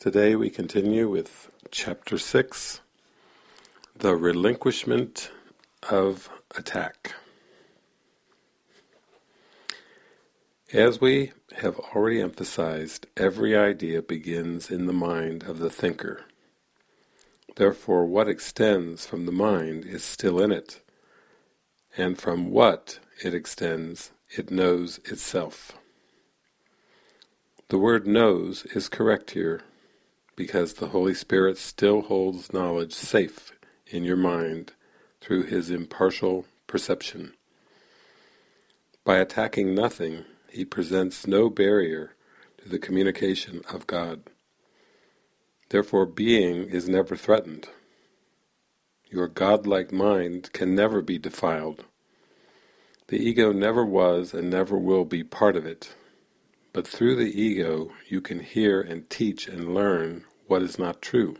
Today we continue with Chapter 6, The Relinquishment of Attack. As we have already emphasized, every idea begins in the mind of the thinker. Therefore what extends from the mind is still in it, and from what it extends it knows itself. The word knows is correct here, because the Holy Spirit still holds knowledge safe in your mind through his impartial perception. By attacking nothing, he presents no barrier to the communication of God. Therefore being is never threatened. Your godlike mind can never be defiled. The ego never was and never will be part of it. But through the ego you can hear and teach and learn what is not true.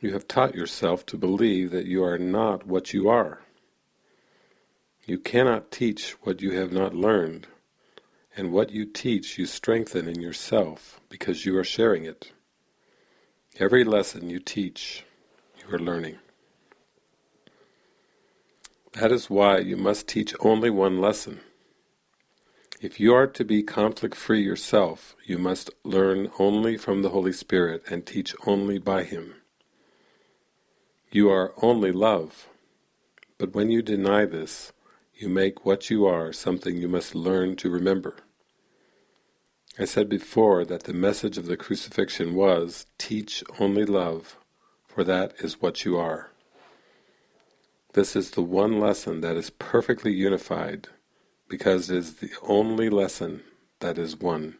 You have taught yourself to believe that you are not what you are. You cannot teach what you have not learned, and what you teach you strengthen in yourself because you are sharing it. Every lesson you teach, you are learning. That is why you must teach only one lesson. If you are to be conflict-free yourself, you must learn only from the Holy Spirit and teach only by Him. You are only love, but when you deny this, you make what you are something you must learn to remember. I said before that the message of the crucifixion was, teach only love, for that is what you are. This is the one lesson that is perfectly unified, because it is the only lesson that is one.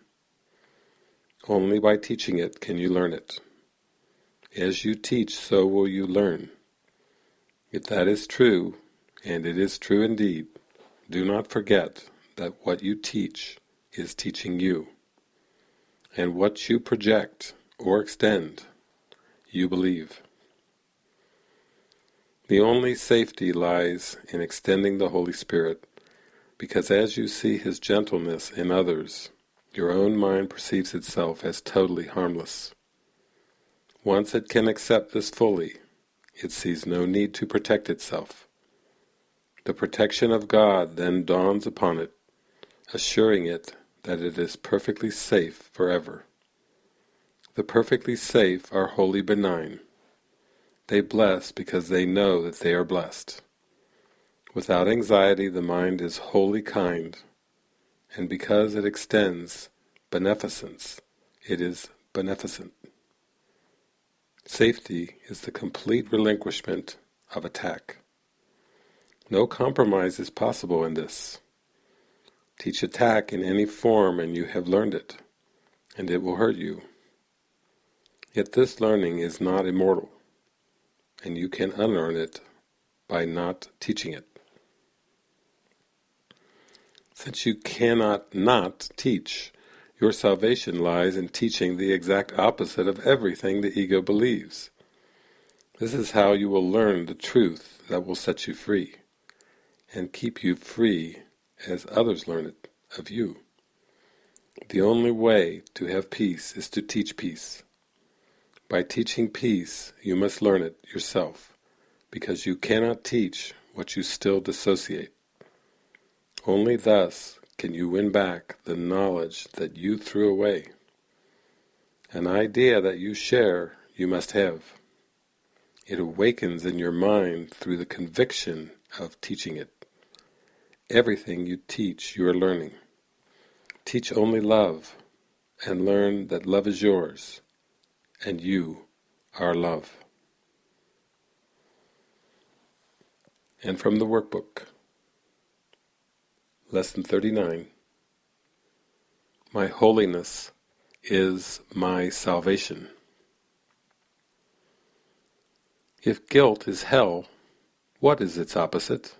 Only by teaching it can you learn it. As you teach, so will you learn. If that is true, and it is true indeed, do not forget that what you teach is teaching you. And what you project or extend, you believe. The only safety lies in extending the Holy Spirit because as you see his gentleness in others, your own mind perceives itself as totally harmless. Once it can accept this fully, it sees no need to protect itself. The protection of God then dawns upon it, assuring it that it is perfectly safe forever. The perfectly safe are wholly benign. They bless because they know that they are blessed. Without anxiety the mind is wholly kind, and because it extends beneficence, it is beneficent. Safety is the complete relinquishment of attack. No compromise is possible in this. Teach attack in any form and you have learned it, and it will hurt you. Yet this learning is not immortal, and you can unlearn it by not teaching it. Since you cannot not teach, your salvation lies in teaching the exact opposite of everything the ego believes. This is how you will learn the truth that will set you free, and keep you free as others learn it of you. The only way to have peace is to teach peace. By teaching peace, you must learn it yourself, because you cannot teach what you still dissociate. Only thus can you win back the knowledge that you threw away. An idea that you share you must have. It awakens in your mind through the conviction of teaching it. Everything you teach you are learning. Teach only love, and learn that love is yours, and you are love. And from the workbook, Lesson 39 My holiness is my salvation. If guilt is hell, what is its opposite?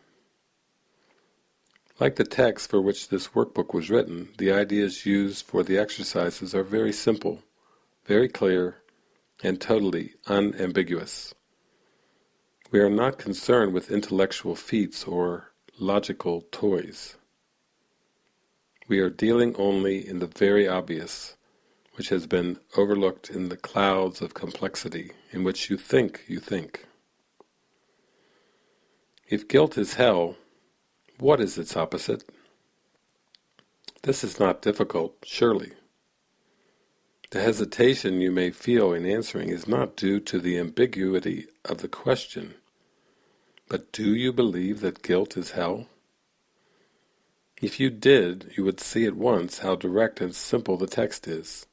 Like the text for which this workbook was written, the ideas used for the exercises are very simple, very clear, and totally unambiguous. We are not concerned with intellectual feats or logical toys. We are dealing only in the very obvious, which has been overlooked in the clouds of complexity in which you think you think. If guilt is hell, what is its opposite? This is not difficult, surely. The hesitation you may feel in answering is not due to the ambiguity of the question, but do you believe that guilt is hell? If you did, you would see at once how direct and simple the text is,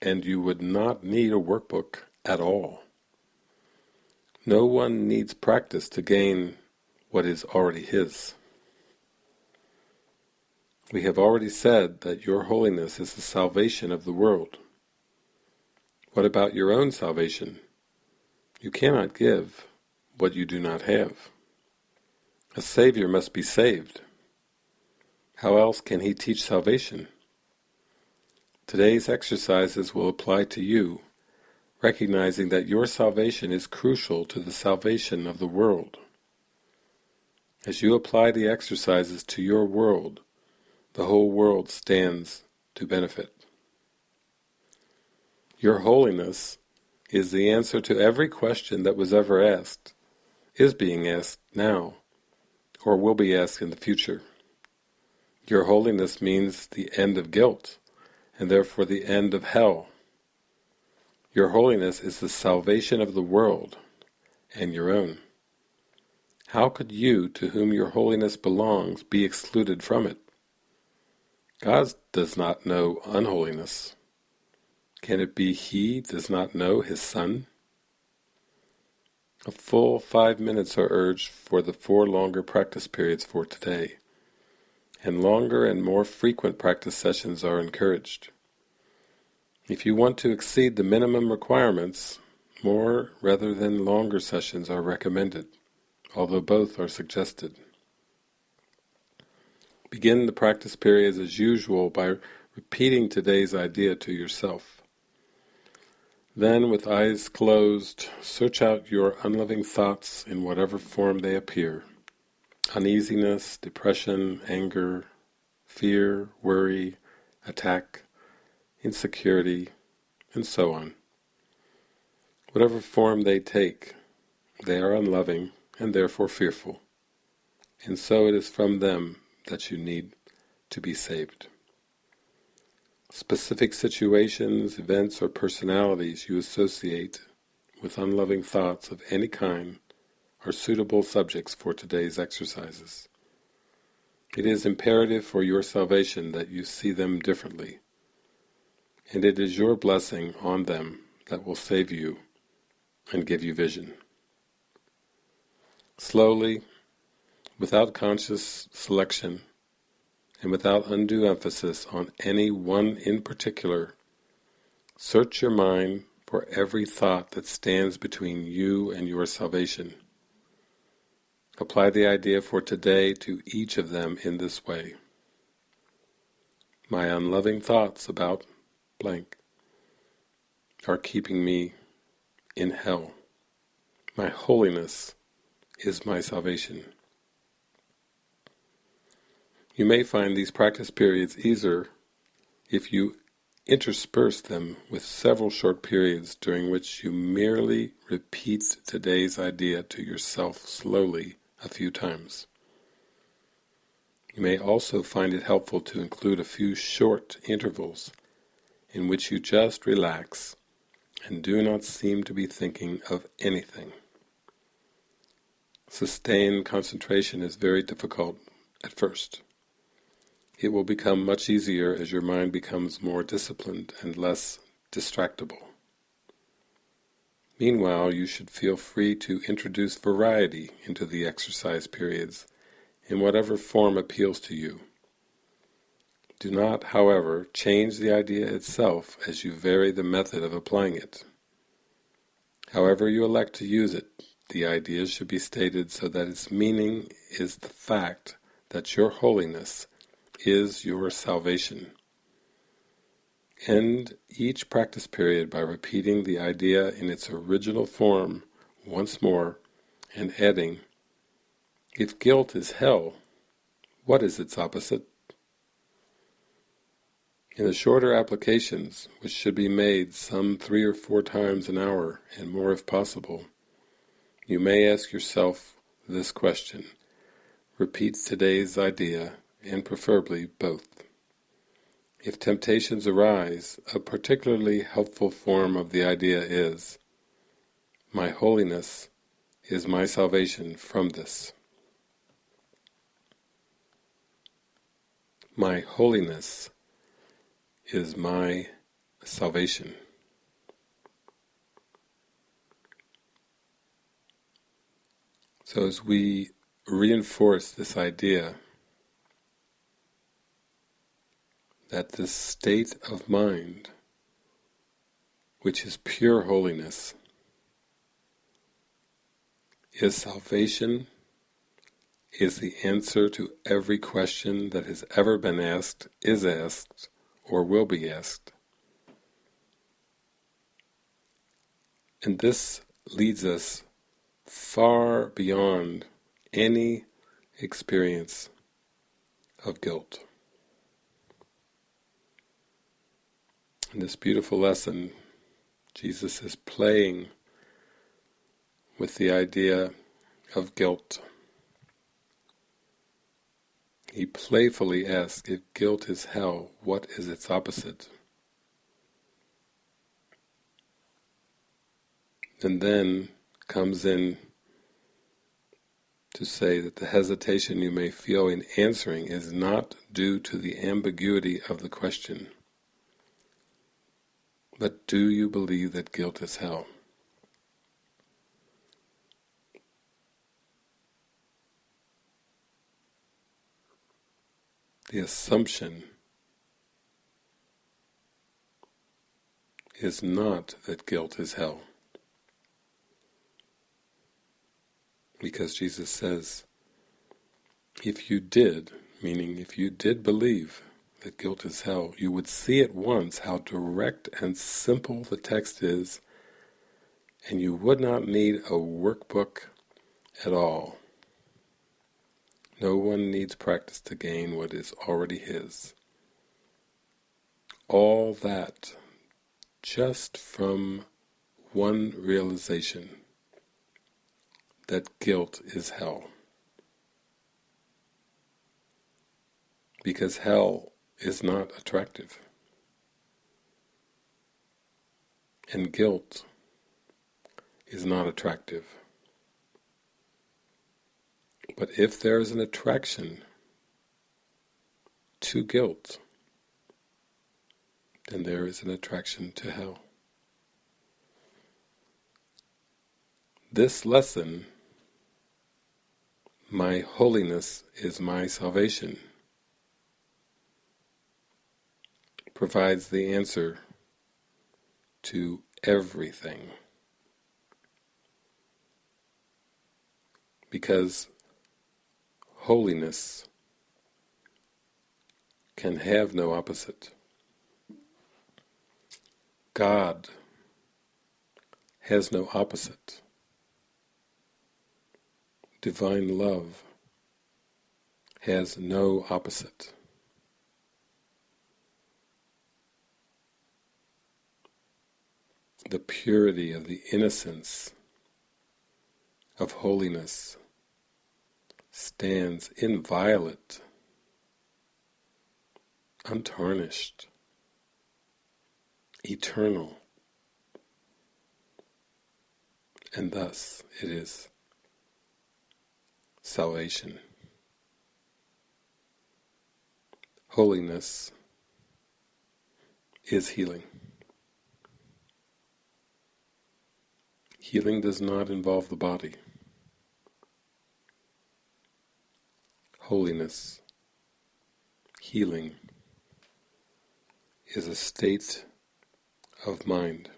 and you would not need a workbook at all. No one needs practice to gain what is already his. We have already said that your holiness is the salvation of the world. What about your own salvation? You cannot give what you do not have. A Savior must be saved. How else can he teach salvation? Today's exercises will apply to you, recognizing that your salvation is crucial to the salvation of the world. As you apply the exercises to your world, the whole world stands to benefit. Your holiness is the answer to every question that was ever asked, is being asked now, or will be asked in the future. Your holiness means the end of guilt, and therefore the end of hell. Your holiness is the salvation of the world, and your own. How could you, to whom your holiness belongs, be excluded from it? God does not know unholiness. Can it be He does not know His Son? A full five minutes are urged for the four longer practice periods for today and longer and more frequent practice sessions are encouraged. If you want to exceed the minimum requirements, more rather than longer sessions are recommended, although both are suggested. Begin the practice periods as usual by repeating today's idea to yourself. Then, with eyes closed, search out your unloving thoughts in whatever form they appear uneasiness, depression, anger, fear, worry, attack, insecurity, and so on. Whatever form they take, they are unloving and therefore fearful, and so it is from them that you need to be saved. Specific situations, events, or personalities you associate with unloving thoughts of any kind are suitable subjects for today's exercises. It is imperative for your salvation that you see them differently, and it is your blessing on them that will save you and give you vision. Slowly, without conscious selection, and without undue emphasis on any one in particular, search your mind for every thought that stands between you and your salvation Apply the idea for today to each of them in this way. My unloving thoughts about blank are keeping me in hell. My holiness is my salvation. You may find these practice periods easier if you intersperse them with several short periods during which you merely repeat today's idea to yourself slowly a few times. You may also find it helpful to include a few short intervals in which you just relax and do not seem to be thinking of anything. Sustained concentration is very difficult at first. It will become much easier as your mind becomes more disciplined and less distractible. Meanwhile, you should feel free to introduce variety into the exercise periods in whatever form appeals to you. Do not, however, change the idea itself as you vary the method of applying it. However you elect to use it, the idea should be stated so that its meaning is the fact that your holiness is your salvation. End each practice period by repeating the idea in its original form once more and adding, if guilt is hell, what is its opposite? In the shorter applications, which should be made some three or four times an hour, and more if possible, you may ask yourself this question. Repeat today's idea, and preferably both. If temptations arise, a particularly helpful form of the idea is, My holiness is my salvation from this. My holiness is my salvation. So as we reinforce this idea that this state of mind, which is pure holiness, is salvation, is the answer to every question that has ever been asked, is asked, or will be asked. And this leads us far beyond any experience of guilt. In this beautiful lesson, Jesus is playing with the idea of guilt. He playfully asks, if guilt is hell, what is its opposite? And then comes in to say that the hesitation you may feel in answering is not due to the ambiguity of the question. But do you believe that guilt is hell? The assumption is not that guilt is hell. Because Jesus says, if you did, meaning if you did believe that guilt is hell, you would see at once how direct and simple the text is, and you would not need a workbook at all. No one needs practice to gain what is already his. All that just from one realization that guilt is hell. Because hell is not attractive. And guilt is not attractive. But if there is an attraction to guilt, then there is an attraction to hell. This lesson, my holiness is my salvation, provides the answer to everything. Because holiness can have no opposite. God has no opposite. Divine love has no opposite. The purity of the innocence of holiness stands inviolate, untarnished, eternal, and thus it is salvation. Holiness is healing. Healing does not involve the body. Holiness, healing, is a state of mind.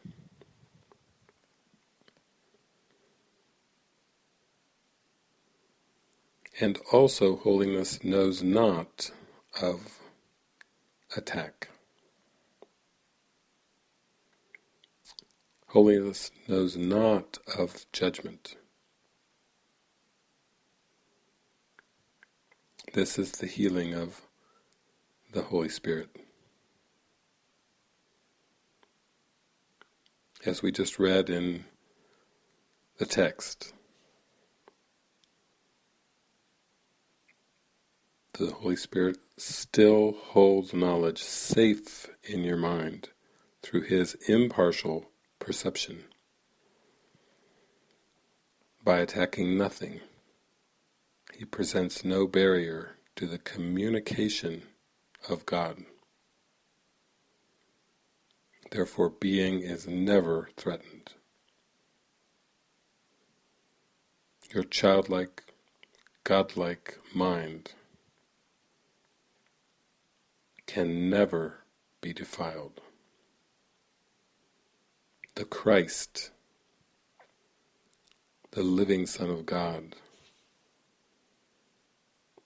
And also holiness knows not of attack. Holiness knows not of judgment. This is the healing of the Holy Spirit. As we just read in the text, the Holy Spirit still holds knowledge safe in your mind through His impartial perception. By attacking nothing, He presents no barrier to the communication of God. Therefore being is never threatened. Your childlike, godlike mind can never be defiled. The Christ, the living Son of God,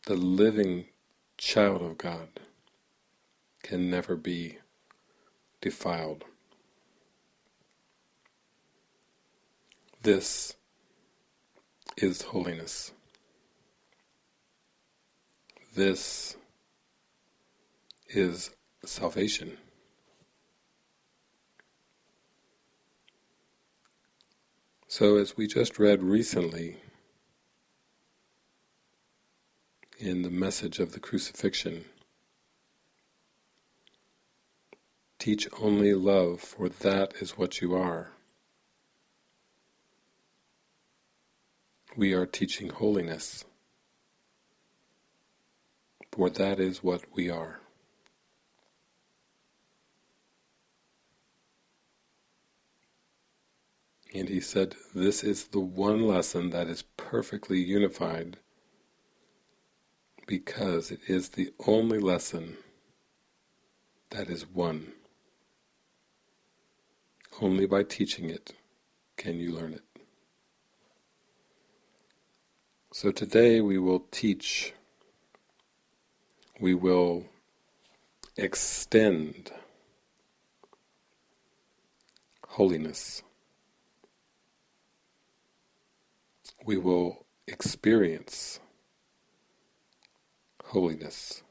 the living child of God can never be defiled. This is holiness. This is salvation. So as we just read recently in the message of the crucifixion, Teach only love, for that is what you are. We are teaching holiness, for that is what we are. And he said, this is the one lesson that is perfectly unified because it is the only lesson that is one. Only by teaching it can you learn it. So today we will teach, we will extend holiness. We will experience holiness.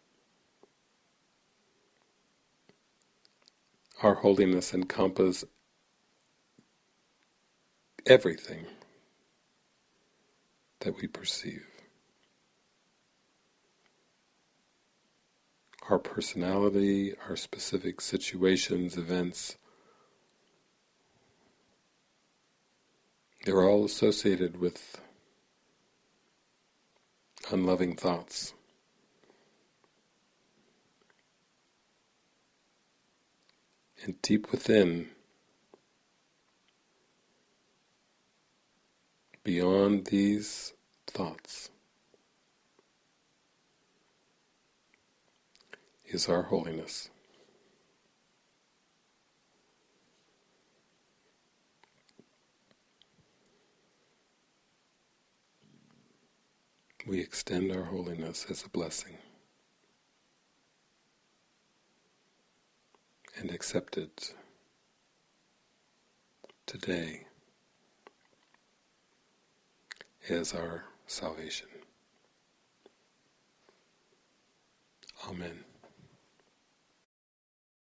Our holiness encompasses everything that we perceive. Our personality, our specific situations, events, they're all associated with unloving thoughts. And deep within, beyond these thoughts is our holiness. We extend our holiness as a blessing and accept it today as our salvation. Amen.